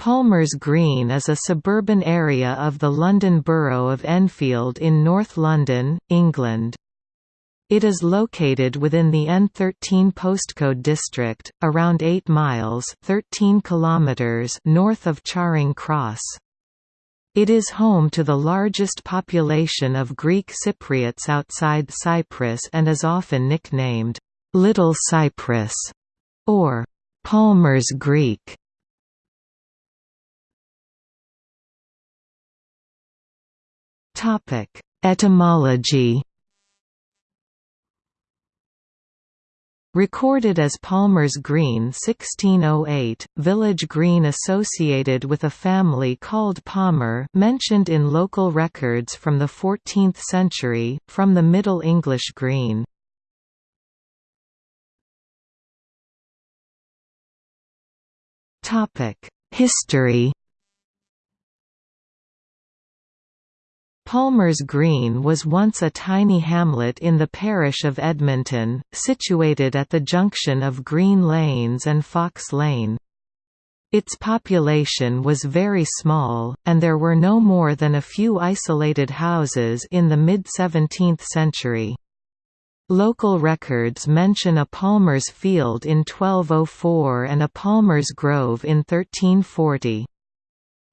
Palmer's Green is a suburban area of the London Borough of Enfield in North London, England. It is located within the N13 postcode district, around 8 miles 13 kilometers north of Charing Cross. It is home to the largest population of Greek Cypriots outside Cyprus and is often nicknamed, "'Little Cyprus' or "'Palmer's Greek' Etymology. Recorded as Palmer's Green 1608, village green associated with a family called Palmer mentioned in local records from the 14th century, from the Middle English green. History Palmer's Green was once a tiny hamlet in the parish of Edmonton, situated at the junction of Green Lanes and Fox Lane. Its population was very small, and there were no more than a few isolated houses in the mid-17th century. Local records mention a Palmer's Field in 1204 and a Palmer's Grove in 1340.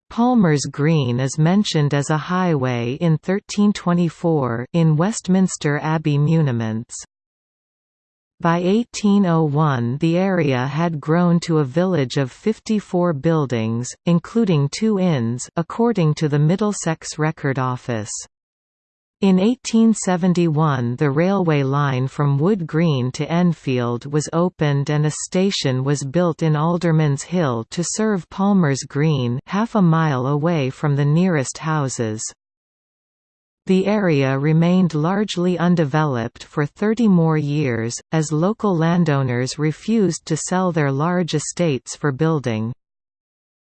Palmer's Green is mentioned as a highway in 1324 in Westminster Abbey muniments. By 1801 the area had grown to a village of 54 buildings, including two inns according to the Middlesex Record Office. In 1871 the railway line from Wood Green to Enfield was opened and a station was built in Alderman's Hill to serve Palmer's Green half a mile away from the nearest houses. The area remained largely undeveloped for 30 more years, as local landowners refused to sell their large estates for building.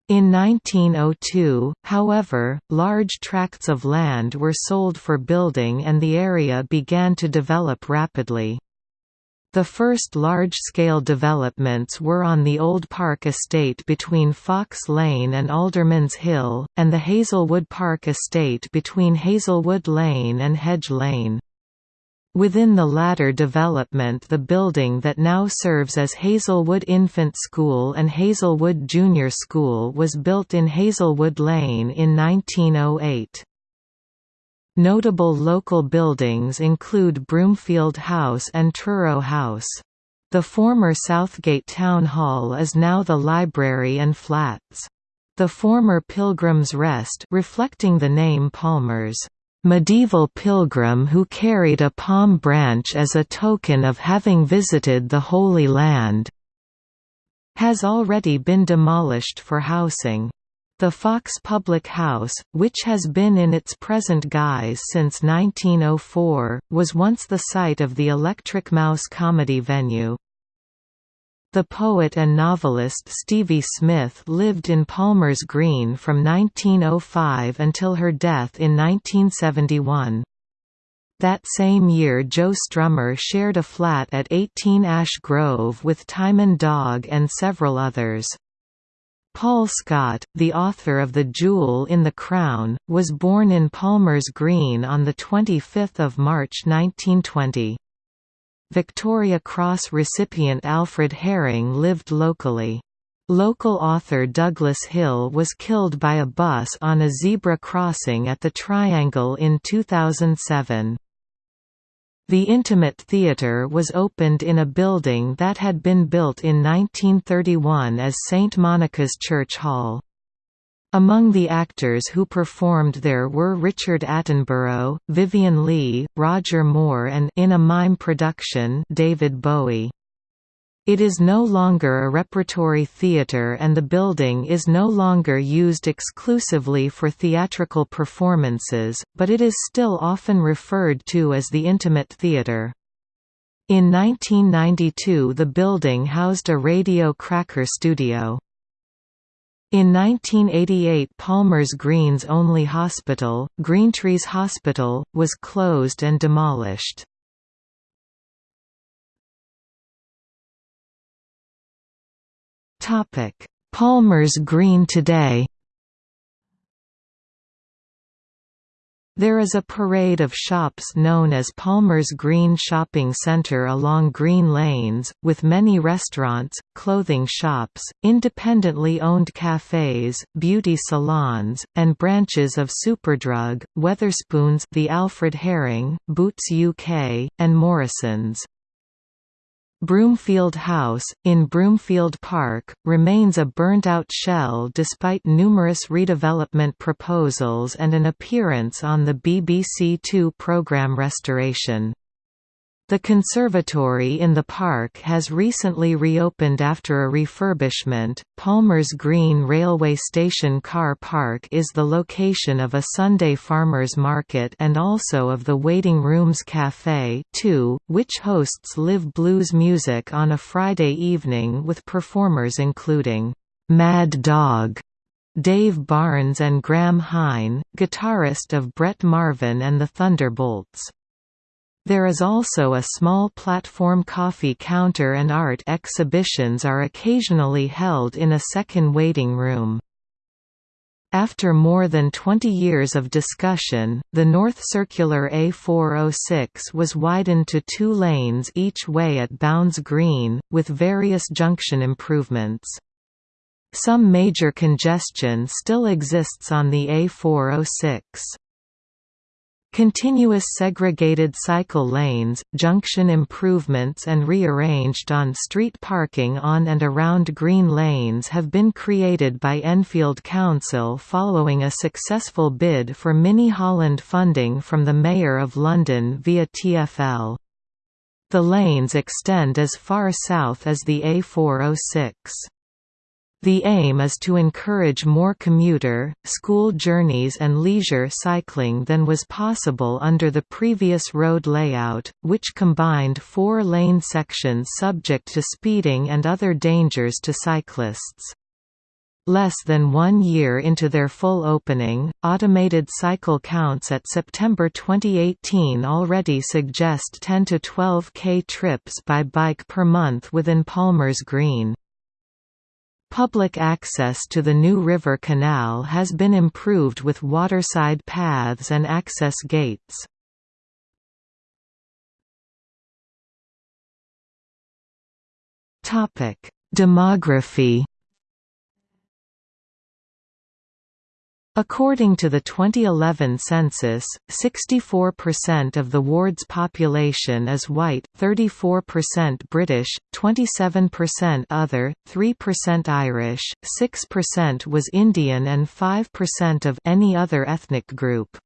In 1902, however, large tracts of land were sold for building and the area began to develop rapidly. The first large-scale developments were on the Old Park estate between Fox Lane and Alderman's Hill, and the Hazelwood Park estate between Hazelwood Lane and Hedge Lane. Within the latter development the building that now serves as Hazelwood Infant School and Hazelwood Junior School was built in Hazelwood Lane in 1908. Notable local buildings include Broomfield House and Truro House. The former Southgate Town Hall is now the library and flats. The former Pilgrim's Rest reflecting the name Palmer's medieval pilgrim who carried a palm branch as a token of having visited the Holy Land, has already been demolished for housing. The Fox Public House, which has been in its present guise since 1904, was once the site of the Electric Mouse comedy venue. The poet and novelist Stevie Smith lived in Palmer's Green from 1905 until her death in 1971. That same year Joe Strummer shared a flat at 18 Ash Grove with Tymon Dogg and several others. Paul Scott, the author of The Jewel in the Crown, was born in Palmer's Green on 25 March 1920. Victoria Cross recipient Alfred Herring lived locally. Local author Douglas Hill was killed by a bus on a zebra crossing at the Triangle in 2007. The Intimate Theatre was opened in a building that had been built in 1931 as St Monica's Church Hall. Among the actors who performed there were Richard Attenborough, Vivien Leigh, Roger Moore and in a mime production David Bowie. It is no longer a repertory theatre and the building is no longer used exclusively for theatrical performances, but it is still often referred to as the Intimate Theatre. In 1992 the building housed a Radio Cracker studio. In 1988 Palmer's Green's only hospital, Greentrees Hospital, was closed and demolished. Palmer's Green today There is a parade of shops known as Palmer's Green Shopping Centre along Green Lanes, with many restaurants, clothing shops, independently owned cafes, beauty salons, and branches of Superdrug, Wetherspoons the Alfred Herring, Boots UK, and Morrisons. Broomfield House, in Broomfield Park, remains a burnt-out shell despite numerous redevelopment proposals and an appearance on the BBC Two programme Restoration. The conservatory in the park has recently reopened after a refurbishment. Palmer's Green Railway Station car park is the location of a Sunday farmers market and also of the Waiting Rooms Cafe, too, which hosts live blues music on a Friday evening with performers including Mad Dog, Dave Barnes and Graham Hine, guitarist of Brett Marvin and the Thunderbolts. There is also a small platform coffee counter and art exhibitions are occasionally held in a second waiting room. After more than 20 years of discussion, the North Circular A406 was widened to two lanes each way at Bounds Green, with various junction improvements. Some major congestion still exists on the A406. Continuous segregated cycle lanes, junction improvements and rearranged on-street parking on and around green lanes have been created by Enfield Council following a successful bid for Mini Holland funding from the Mayor of London via TfL. The lanes extend as far south as the A406. The aim is to encourage more commuter, school journeys and leisure cycling than was possible under the previous road layout, which combined four lane sections subject to speeding and other dangers to cyclists. Less than one year into their full opening, automated cycle counts at September 2018 already suggest 10 to 12 k trips by bike per month within Palmer's Green. Public access to the new river canal has been improved with waterside paths and access gates. Demography According to the 2011 census, 64% of the ward's population is white, 34% British, 27% other, 3% Irish, 6% was Indian and 5% of any other ethnic group.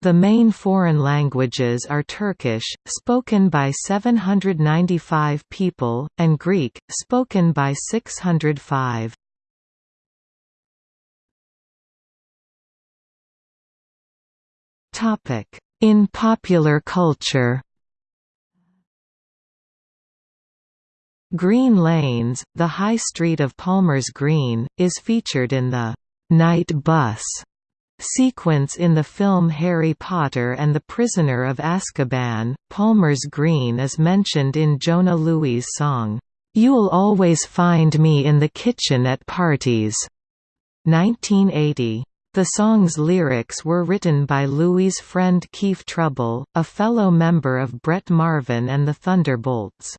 The main foreign languages are Turkish, spoken by 795 people, and Greek, spoken by 605. In popular culture Green Lanes, the High Street of Palmer's Green, is featured in the «Night Bus» sequence in the film Harry Potter and the Prisoner of Azkaban. Palmer's Green is mentioned in Jonah Lewie' song, "'You'll Always Find Me in the Kitchen at Parties' 1980. The song's lyrics were written by Lewie's friend Keith Trouble, a fellow member of Brett Marvin and the Thunderbolts.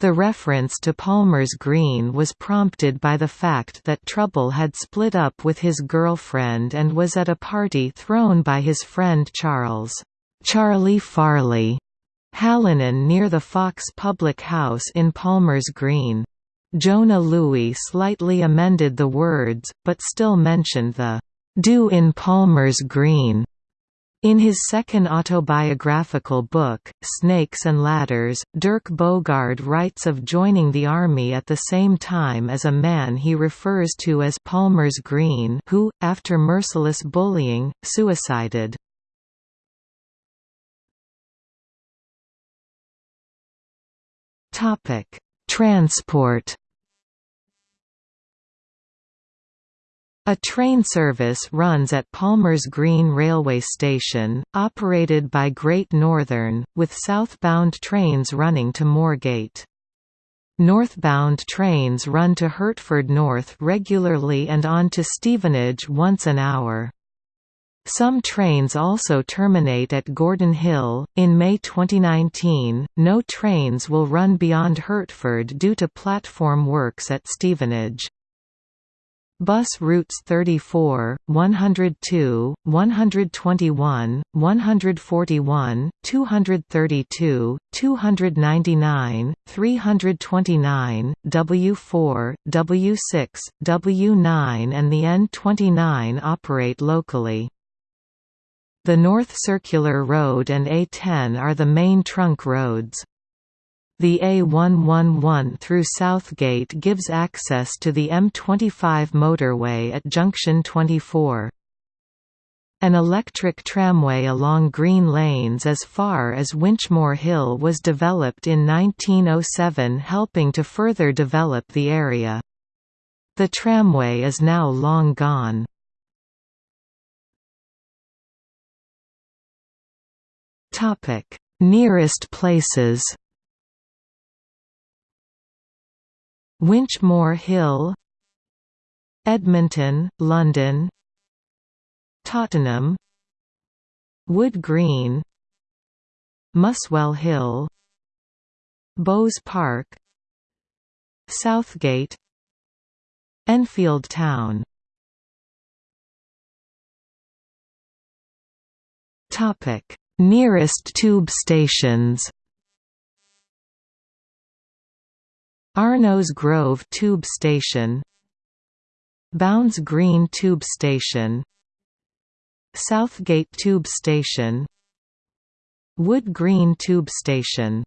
The reference to Palmer's Green was prompted by the fact that Trouble had split up with his girlfriend and was at a party thrown by his friend Charles Charlie Farley Hallinan near the Fox Public House in Palmer's Green. Jonah Lewie slightly amended the words, but still mentioned the do in Palmer's Green. In his second autobiographical book, Snakes and Ladders, Dirk Bogarde writes of joining the army at the same time as a man he refers to as Palmer's Green who, after merciless bullying, suicided. Transport A train service runs at Palmer's Green Railway Station, operated by Great Northern, with southbound trains running to Moorgate. Northbound trains run to Hertford North regularly and on to Stevenage once an hour. Some trains also terminate at Gordon Hill. In May 2019, no trains will run beyond Hertford due to platform works at Stevenage. Bus routes 34, 102, 121, 141, 232, 299, 329, W4, W6, W9 and the N29 operate locally. The North Circular Road and A10 are the main trunk roads. The A111 through Southgate gives access to the M25 motorway at junction 24. An electric tramway along Green Lanes as far as Winchmore Hill was developed in 1907 helping to further develop the area. The tramway is now long gone. Nearest places. Winchmore Hill, Edmonton, London, Tottenham, Wood Green, Muswell Hill, Bowes Park, Southgate, Enfield Town. Nearest tube stations Arnos Grove Tube Station Bounds Green Tube Station Southgate Tube Station Wood Green Tube Station.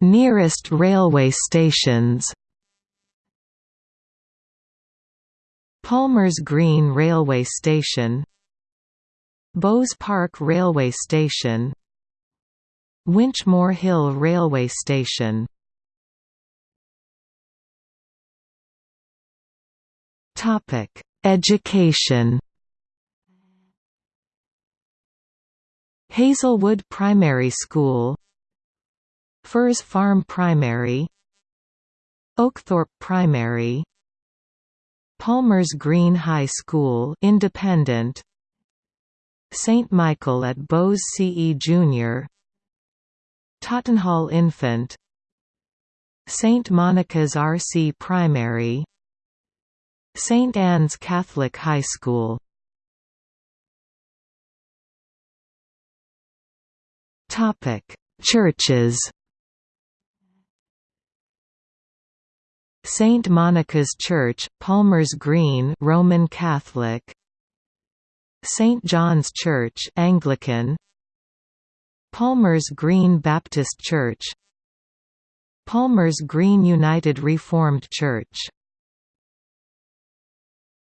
Nearest railway stations. Palmer's Green Railway Station Bowes Park Railway Station Winchmore Hill Railway Station. Topic: Education. Hazelwood Primary School. Firs Farm Primary. Oakthorpe Primary. Palmer's Green High School independent. St Michael at Bowes CE Junior Tottenhall Infant. St Monica's RC Primary. St Anne's Catholic High School. Topic Churches. St Monica's Church, Palmer's Green Roman Catholic. St John's Church Anglican Palmer's Green Baptist Church. Palmer's Green United Reformed Church